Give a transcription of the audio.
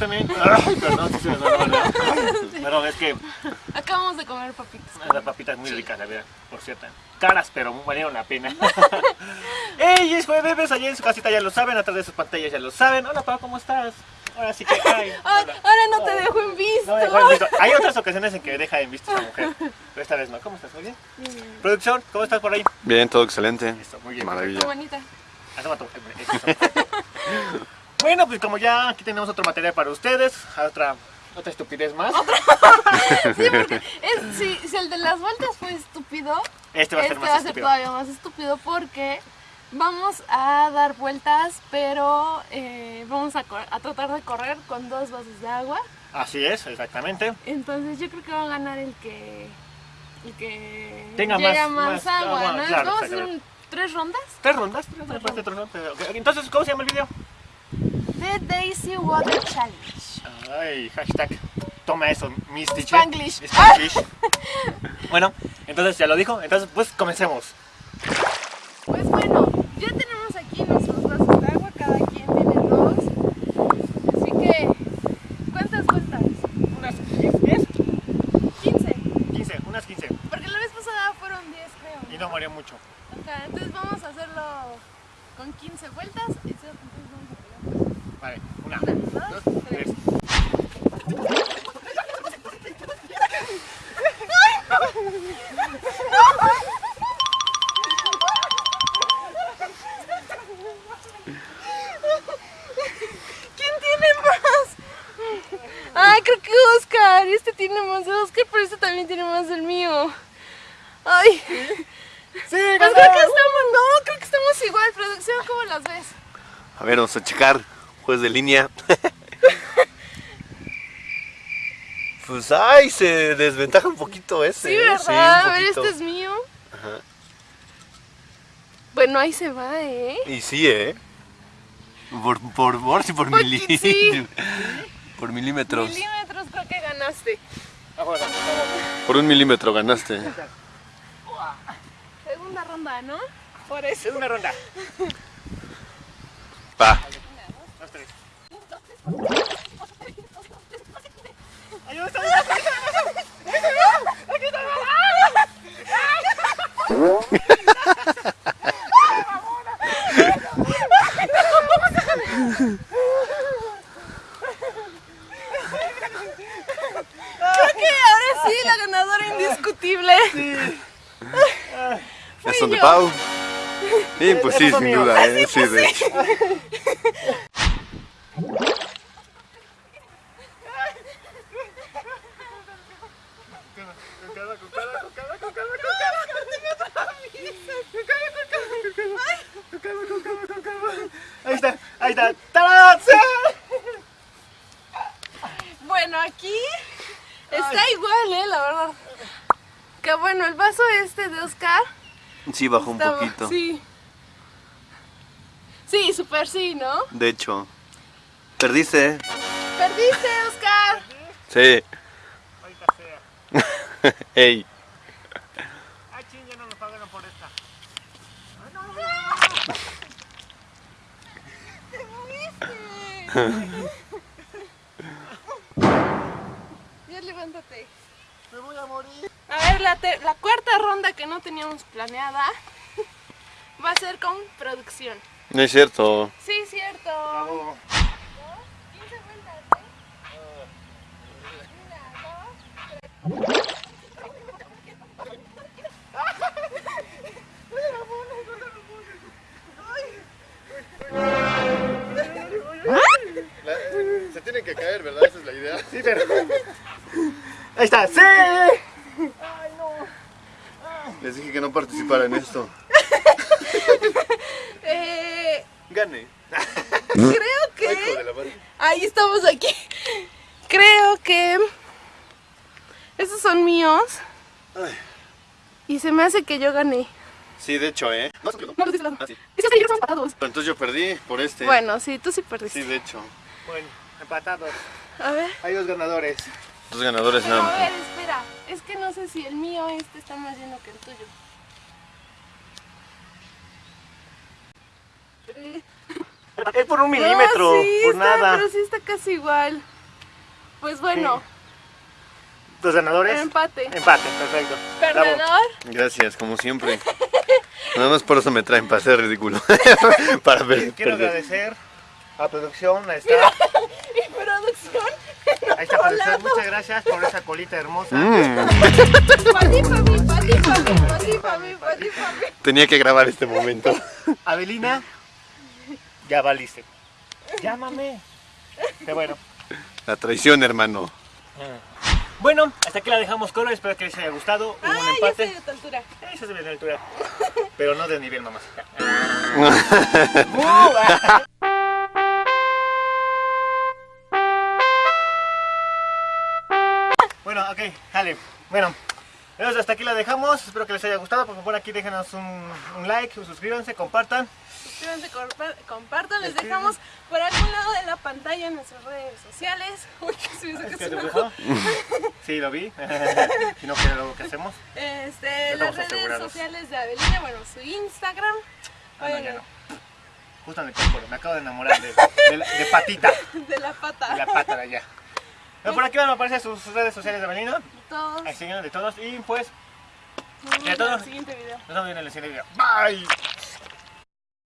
también. Ay, perdón, es que Acabamos de comer papitas. las papitas muy ricas, la verdad, por cierto. Caras, pero valieron la pena. ¡Ey! Es jueves, allá en su casita ya lo saben, atrás de sus pantallas ya lo saben. Hola, Pau, ¿cómo estás? Ahora sí que. Ay, Ah, ahora no te dejo en visto. No me dejó en visto. Hay otras ocasiones en que deja en visto a esa mujer, pero esta vez no. ¿Cómo estás? ¿Muy bien? Producción, ¿cómo estás por ahí? Bien, todo excelente. Eso, muy bien. Qué Maravilla. bonita. Asoma tu- eso. Bueno, pues como ya aquí tenemos otro material para ustedes, otra, otra estupidez más. Sí, porque es, si, si el de las vueltas fue estúpido, Este va a ser este más va a ser todavía más estúpido porque vamos a dar vueltas, pero eh, vamos a, a tratar de correr con dos vasos de agua. Así es, exactamente. Entonces yo creo que va a ganar el que, el que Tenga llega más- agua, agua, ¿no? claro, vamos a hacer tres rondas. ¿Tres rondas? ¿Tres rondas? ¿Tres rondas? Entonces, ¿cómo se llama el video? The Daisy Water Challenge. Ay, hashtag. Toma eso, Miss Teacher. Spanglish. Spanglish. bueno, entonces ya lo dijo. Entonces, pues comencemos. Pues bueno, ya tenemos aquí nuestros vasos de agua, cada quien tiene dos. Así que, ¿cuántas vueltas? Unas 10, 15. 15, unas 15. Porque la vez pasada fueron 10, creo. Y no murió mucho. Ok, entonces vamos a hacerlo con 15 vueltas. Este tiene más de Oscar, pero este también tiene más del mío. Ay. ¡Sí, Pues creo que estamos, no, creo que estamos igual. Producción, ¿cómo las ves? A ver, vamos a checar. Juez de línea. pues ay, se desventaja un poquito ese. Sí, ¿eh? ¿verdad? un a ver, este es mío. Ajá. Bueno, ahí se va, ¿eh? Y sí, ¿eh? Por, por, por, sí, por, Por- milí- sí. por milímetros. Milímetros ganaste. Ahora, Por un milímetro ganaste. Segunda ronda, ¿no? Por eso. Es una ronda. Va. Dos, tres. Ayuda, está bien, está bien, Creo que ahora sí, la ganadora indiscutible. ¿Es son de yo. Pau? Sí, pues sí, sin duda, ¿eh? Sí, de hecho. Con calma, con calma, con calma, con calma, con calma. Con calma, con calma, con calma. Con calma, con calma, con calma. Ahí está, ahí está. ¡Tarán! ¡Sí! Bueno, aquí está igual, ¿eh? La verdad. Que bueno, el vaso este de Oscar. Sí, bajó un estaba- poquito. Sí. Sí, súper sí, ¿no? De hecho. Perdiste. Perdiste, Oscar. Sí. Ahorita sea. Ey. Ay, ching, ya no nos pagaron por esta. Ya levántate. Me voy a morir. A ver, la, la cuarta ronda que no teníamos planeada va a ser con producción. No es cierto. Sí, cierto. Bravo. 15 vueltas, ¿eh? Una, dos, tres. Se tienen que caer, ¿verdad? Esa es la idea. Sí, pero. Ahí está, ¡sí! No participara en esto. Eh, Gane. creo que... madre. Ahí estamos aquí. Creo que... Estos son míos. Ay. Y se me hace que yo gané. Sí, de hecho, ¿eh? No, No, los dices Ah, sí. Es que ellos son empatados. Entonces yo perdí por este. Bueno, sí, tú sí perdiste. Sí, de hecho. Bueno, empatados. A ver. Hay dos ganadores. Dos ganadores Pero nada a ver, espera. Es que no sé si el mío este está más lleno que el tuyo. Es por un milímetro, No, sí, por está, nada. Pero sí está casi igual. Pues bueno, Los ganadores. empate. Empate, perfecto. Bravo. Perdedor. Gracias, como siempre. Nada más por eso me traen para ser ridículo. para ver. Quiero perder. agradecer a producción, ahí está. Y producción. Ahí está producción. Muchas gracias por esa colita hermosa. Mm, Pati, papi, pati, papi, pati, papi, pati, papi. tenía que grabar este momento. Avelina, ya valiste. Llámame. Qué bueno. La traición, hermano. Bueno, hasta aquí la dejamos con espero que les haya gustado. Hubo un Ah, ya estoy empate. de tu altura. Esa es de altura. Pero no de nivel mamás. Bueno, ok, dale. Bueno, entonces hasta aquí la dejamos. Espero que les haya gustado. Por favor, aquí déjenos un, un like, suscríbanse, compartan. Suscríbanse, compa- compartan. Les dejamos por algún lado de la pantalla en nuestras redes sociales. Uy, que se me hizo Es que gustó. Sí, lo vi. Si no, ¿qué es lo que hacemos? Este, las redes asegurados. sociales de Avelina, bueno, su Instagram. Ah, no, ya no. Justo en el. Me acabo de enamorar de, de, la- de patita. de la pata. De la pata de allá. Por aquí van a aparecer sus redes sociales de Avelino. Todos. Siguen de todos. Y pues, Nos vemos en el siguiente video. nos vemos en el siguiente video. Bye.